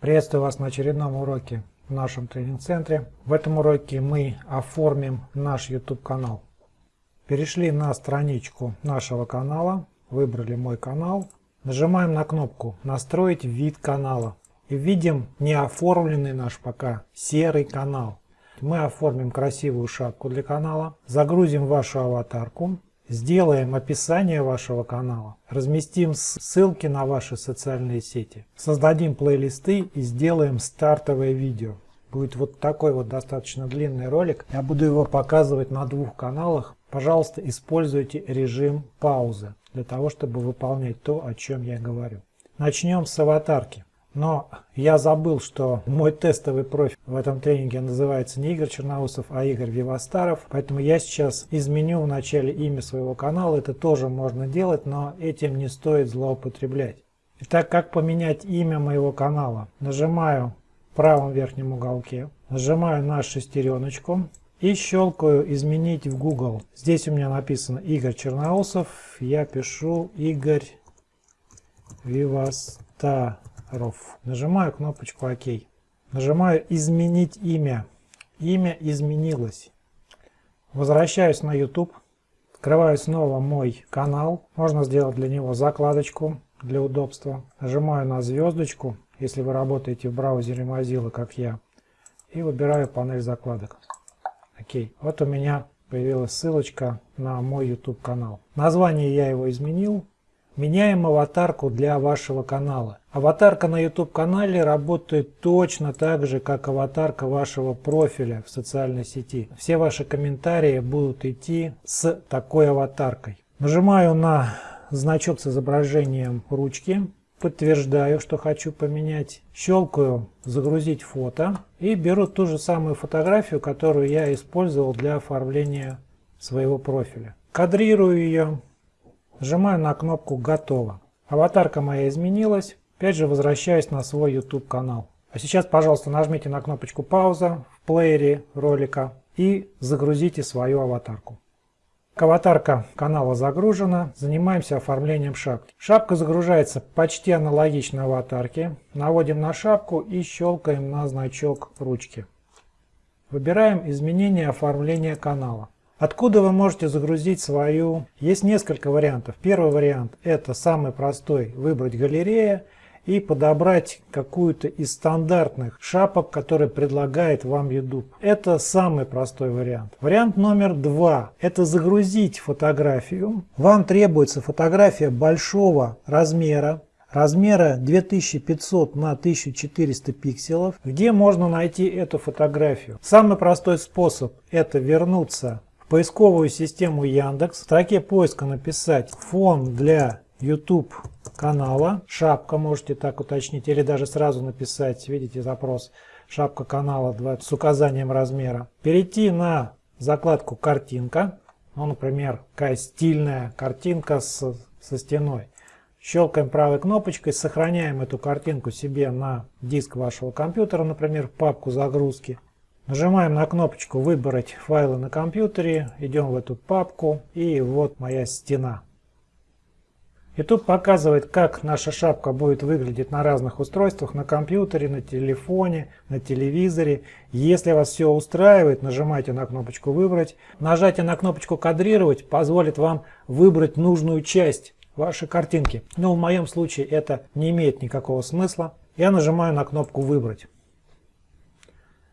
Приветствую вас на очередном уроке в нашем тренинг-центре. В этом уроке мы оформим наш YouTube канал. Перешли на страничку нашего канала, выбрали мой канал, нажимаем на кнопку «Настроить вид канала» и видим неоформленный наш пока серый канал. Мы оформим красивую шапку для канала, загрузим вашу аватарку, Сделаем описание вашего канала, разместим ссылки на ваши социальные сети, создадим плейлисты и сделаем стартовое видео. Будет вот такой вот достаточно длинный ролик. Я буду его показывать на двух каналах. Пожалуйста, используйте режим паузы для того, чтобы выполнять то, о чем я говорю. Начнем с аватарки. Но я забыл, что мой тестовый профиль в этом тренинге называется не Игорь Черноусов, а Игорь Вивастаров. Поэтому я сейчас изменю в начале имя своего канала. Это тоже можно делать, но этим не стоит злоупотреблять. Итак, как поменять имя моего канала? Нажимаю в правом верхнем уголке, нажимаю на шестереночку и щелкаю «Изменить в Google». Здесь у меня написано Игорь Черноусов. Я пишу Игорь Вивастаров. Ров. Нажимаю кнопочку ОК. Нажимаю «Изменить имя». Имя изменилось. Возвращаюсь на YouTube. Открываю снова мой канал. Можно сделать для него закладочку для удобства. Нажимаю на звездочку, если вы работаете в браузере Mozilla, как я. И выбираю панель закладок. Окей. Вот у меня появилась ссылочка на мой YouTube канал. Название я его изменил. Меняем аватарку для вашего канала. Аватарка на YouTube канале работает точно так же, как аватарка вашего профиля в социальной сети. Все ваши комментарии будут идти с такой аватаркой. Нажимаю на значок с изображением ручки. Подтверждаю, что хочу поменять. Щелкаю «Загрузить фото» и беру ту же самую фотографию, которую я использовал для оформления своего профиля. Кадрирую ее Нажимаю на кнопку «Готово». Аватарка моя изменилась. Опять же возвращаюсь на свой YouTube канал. А сейчас, пожалуйста, нажмите на кнопочку «Пауза» в плеере ролика и загрузите свою аватарку. Аватарка канала загружена. Занимаемся оформлением шапки. Шапка загружается почти аналогично аватарке. Наводим на шапку и щелкаем на значок ручки. Выбираем изменение оформления канала. Откуда вы можете загрузить свою? Есть несколько вариантов. Первый вариант это самый простой. Выбрать галерея и подобрать какую-то из стандартных шапок, которые предлагает вам YouTube. Это самый простой вариант. Вариант номер два. Это загрузить фотографию. Вам требуется фотография большого размера, размера 2500 на 1400 пикселов. Где можно найти эту фотографию? Самый простой способ это вернуться поисковую систему Яндекс, в строке поиска написать фон для YouTube канала, шапка можете так уточнить, или даже сразу написать, видите запрос, шапка канала 20, с указанием размера. Перейти на закладку картинка, ну, например, какая стильная картинка с, со стеной. Щелкаем правой кнопочкой, сохраняем эту картинку себе на диск вашего компьютера, например, в папку загрузки. Нажимаем на кнопочку «Выбрать файлы на компьютере», идем в эту папку и вот моя стена. Тут показывает, как наша шапка будет выглядеть на разных устройствах, на компьютере, на телефоне, на телевизоре. Если вас все устраивает, нажимайте на кнопочку «Выбрать». Нажатие на кнопочку «Кадрировать» позволит вам выбрать нужную часть вашей картинки. Но в моем случае это не имеет никакого смысла. Я нажимаю на кнопку «Выбрать».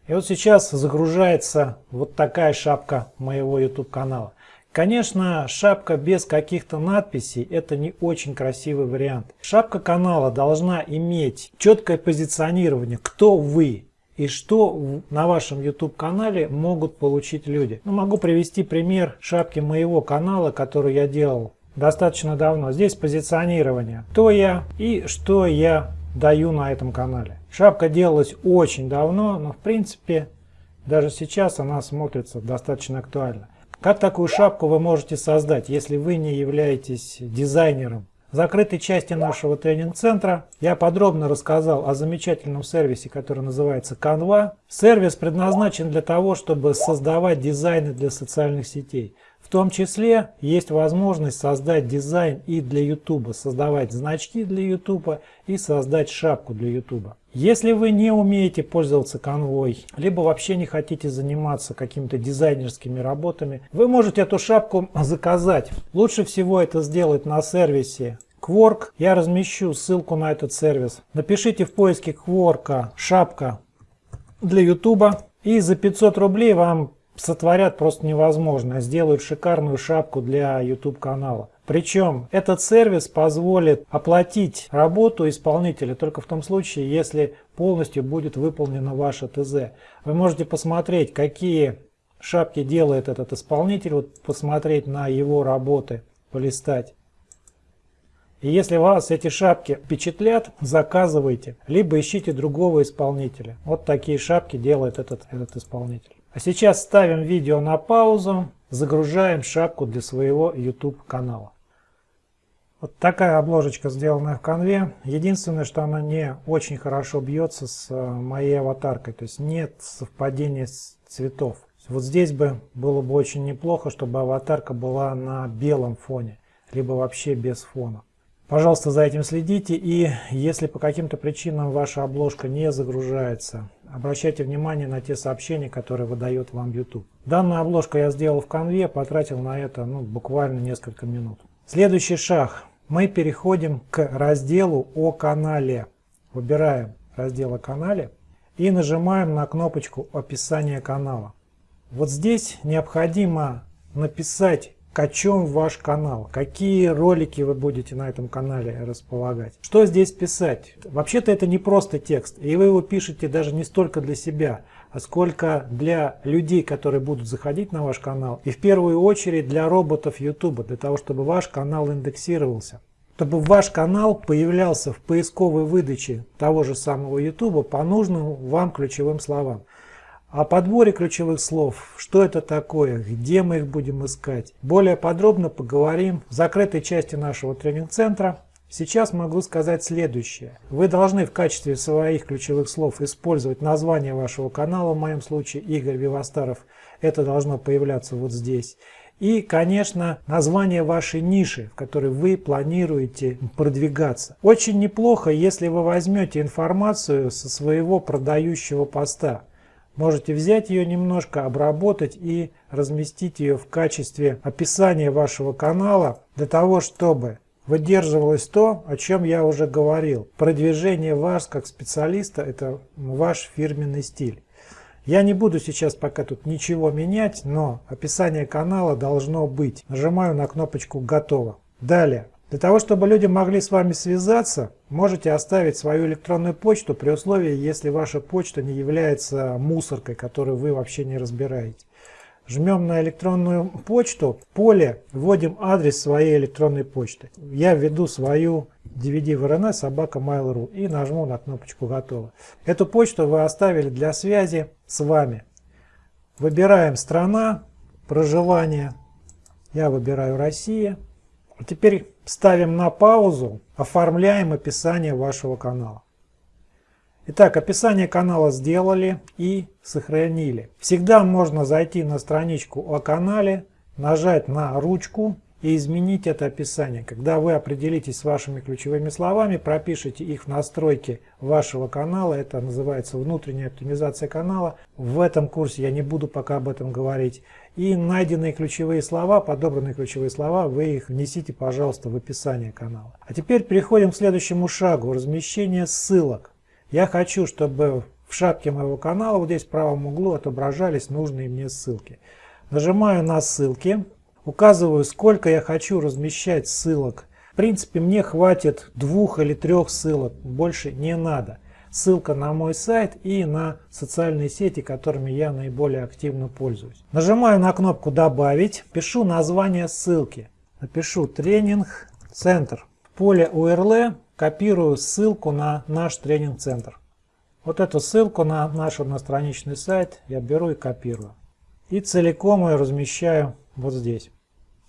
И вот сейчас загружается вот такая шапка моего YouTube канала. Конечно, шапка без каких-то надписей это не очень красивый вариант. Шапка канала должна иметь четкое позиционирование, кто вы и что на вашем YouTube канале могут получить люди. Ну, могу привести пример шапки моего канала, который я делал достаточно давно. Здесь позиционирование, кто я и что я даю на этом канале. Шапка делалась очень давно, но в принципе даже сейчас она смотрится достаточно актуально. Как такую шапку вы можете создать, если вы не являетесь дизайнером? В закрытой части нашего тренинг-центра я подробно рассказал о замечательном сервисе, который называется Canva. Сервис предназначен для того, чтобы создавать дизайны для социальных сетей. В том числе есть возможность создать дизайн и для YouTube, создавать значки для YouTube и создать шапку для YouTube. Если вы не умеете пользоваться конвой, либо вообще не хотите заниматься какими-то дизайнерскими работами, вы можете эту шапку заказать. Лучше всего это сделать на сервисе Quark. Я размещу ссылку на этот сервис. Напишите в поиске Quark шапка для YouTube и за 500 рублей вам сотворят просто невозможно, сделают шикарную шапку для YouTube канала. Причем этот сервис позволит оплатить работу исполнителя только в том случае, если полностью будет выполнена ваша ТЗ. Вы можете посмотреть, какие шапки делает этот исполнитель, вот посмотреть на его работы, полистать. И если вас эти шапки впечатлят, заказывайте, либо ищите другого исполнителя. Вот такие шапки делает этот, этот исполнитель. А сейчас ставим видео на паузу, загружаем шапку для своего YouTube канала. Вот такая обложечка сделанная в конве. Единственное, что она не очень хорошо бьется с э, моей аватаркой. То есть нет совпадения цветов. Вот здесь бы было бы очень неплохо, чтобы аватарка была на белом фоне. Либо вообще без фона. Пожалуйста, за этим следите. И если по каким-то причинам ваша обложка не загружается, обращайте внимание на те сообщения, которые выдает вам YouTube. Данную обложку я сделал в конве, потратил на это ну, буквально несколько минут. Следующий шаг. Мы переходим к разделу о канале. Выбираем раздел о канале и нажимаем на кнопочку описание канала. Вот здесь необходимо написать о чем ваш канал, какие ролики вы будете на этом канале располагать. Что здесь писать? Вообще-то это не просто текст, и вы его пишете даже не столько для себя, а сколько для людей, которые будут заходить на ваш канал, и в первую очередь для роботов YouTube, для того, чтобы ваш канал индексировался. Чтобы ваш канал появлялся в поисковой выдаче того же самого YouTube по нужным вам ключевым словам. О подборе ключевых слов, что это такое, где мы их будем искать. Более подробно поговорим в закрытой части нашего тренинг-центра. Сейчас могу сказать следующее. Вы должны в качестве своих ключевых слов использовать название вашего канала, в моем случае Игорь Вивастаров. Это должно появляться вот здесь. И, конечно, название вашей ниши, в которой вы планируете продвигаться. Очень неплохо, если вы возьмете информацию со своего продающего поста. Можете взять ее немножко, обработать и разместить ее в качестве описания вашего канала для того, чтобы выдерживалось то, о чем я уже говорил. Продвижение вас как специалиста – это ваш фирменный стиль. Я не буду сейчас пока тут ничего менять, но описание канала должно быть. Нажимаю на кнопочку «Готово». Далее. Для того, чтобы люди могли с вами связаться, можете оставить свою электронную почту при условии, если ваша почта не является мусоркой, которую вы вообще не разбираете. Жмем на электронную почту, в поле вводим адрес своей электронной почты. Я введу свою DVD VRN собака Mail.ru и нажму на кнопочку «Готово». Эту почту вы оставили для связи с вами. Выбираем страна, проживание. Я выбираю Россия. Теперь ставим на паузу, оформляем описание вашего канала. Итак, описание канала сделали и сохранили. Всегда можно зайти на страничку о канале, нажать на ручку и изменить это описание. Когда вы определитесь с вашими ключевыми словами, пропишите их в настройки вашего канала, это называется внутренняя оптимизация канала. В этом курсе я не буду пока об этом говорить. И найденные ключевые слова, подобранные ключевые слова, вы их внесите, пожалуйста, в описание канала. А теперь переходим к следующему шагу, размещение ссылок. Я хочу, чтобы в шапке моего канала, вот здесь в правом углу, отображались нужные мне ссылки. Нажимаю на ссылки. Указываю, сколько я хочу размещать ссылок. В принципе, мне хватит двух или трех ссылок, больше не надо. Ссылка на мой сайт и на социальные сети, которыми я наиболее активно пользуюсь. Нажимаю на кнопку «Добавить», пишу название ссылки. Напишу «Тренинг Центр». В поле URL копирую ссылку на наш тренинг-центр. Вот эту ссылку на наш одностраничный сайт я беру и копирую. И целиком ее размещаю вот здесь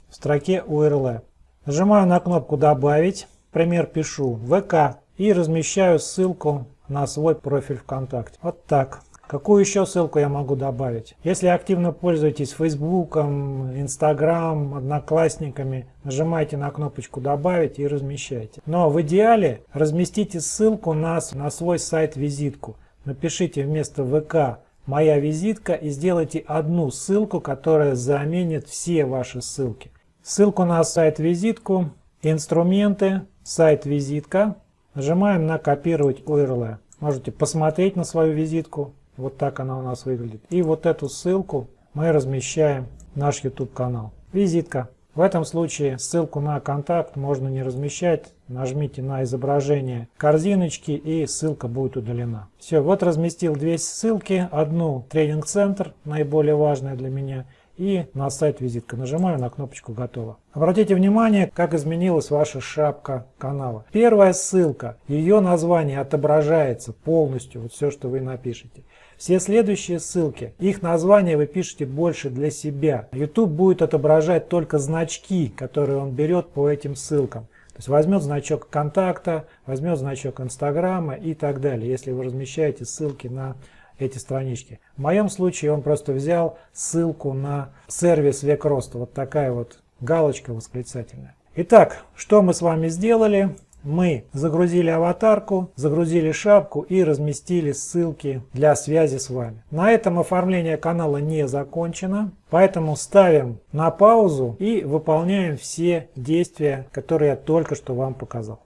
в строке URL. Нажимаю на кнопку «Добавить», пример пишу «ВК» и размещаю ссылку на свой профиль ВКонтакте. Вот так. Какую еще ссылку я могу добавить? Если активно пользуетесь Facebook, Instagram, Одноклассниками, нажимайте на кнопочку «Добавить» и размещайте. Но в идеале разместите ссылку на, на свой сайт-визитку. Напишите вместо ВК «Моя визитка» и сделайте одну ссылку, которая заменит все ваши ссылки. Ссылку на сайт-визитку, инструменты, сайт-визитка. Нажимаем на «Копировать URL». Можете посмотреть на свою визитку, вот так она у нас выглядит. И вот эту ссылку мы размещаем в наш YouTube канал. Визитка. В этом случае ссылку на контакт можно не размещать. Нажмите на изображение корзиночки и ссылка будет удалена. Все, вот разместил две ссылки. Одну тренинг-центр, наиболее важная для меня, и на сайт визитка. Нажимаю на кнопочку «Готово». Обратите внимание, как изменилась ваша шапка канала. Первая ссылка, ее название отображается полностью, вот все, что вы напишете. Все следующие ссылки, их название вы пишете больше для себя. YouTube будет отображать только значки, которые он берет по этим ссылкам. То есть возьмет значок контакта, возьмет значок Инстаграма и так далее, если вы размещаете ссылки на эти странички. В моем случае он просто взял ссылку на сервис Век Роста. Вот такая вот галочка восклицательная. Итак, что мы с вами сделали? мы загрузили аватарку, загрузили шапку и разместили ссылки для связи с вами. На этом оформление канала не закончено, поэтому ставим на паузу и выполняем все действия, которые я только что вам показал.